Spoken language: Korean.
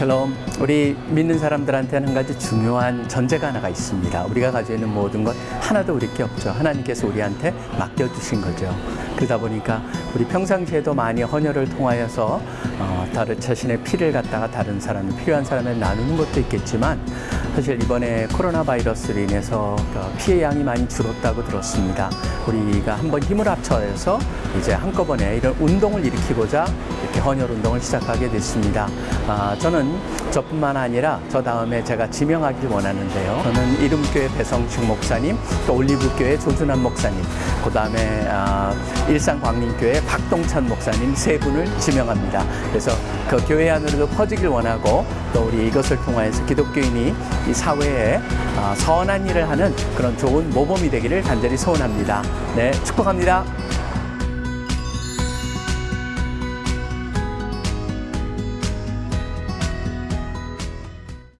샬롬. 우리 믿는 사람들한테는 한 가지 중요한 전제가 하나가 있습니다. 우리가 가지고 있는 모든 것 하나도 우리 게 없죠. 하나님께서 우리한테 맡겨주신 거죠. 그러다 보니까 우리 평상시에도 많이 헌혈을 통하여서 어, 다른 자신의 피를 갖다가 다른 사람, 필요한 사람에 나누는 것도 있겠지만 사실 이번에 코로나 바이러스로 인해서 그 피해 양이 많이 줄었다고 들었습니다. 우리가 한번 힘을 합쳐서 이제 한꺼번에 이런 운동을 일으키고자 헌혈 운동을 시작하게 됐습니다. 아, 저는 저뿐만 아니라 저 다음에 제가 지명하길 원하는데요. 저는 이름교회 배성식 목사님, 또 올리브교회 조준환 목사님, 그 다음에 아, 일산광림교회 박동찬 목사님 세 분을 지명합니다. 그래서 그 교회 안으로도 퍼지길 원하고 또 우리 이것을 통하여서 기독교인이 이 사회에 아, 선한 일을 하는 그런 좋은 모범이 되기를 간절히 소원합니다. 네, 축복합니다.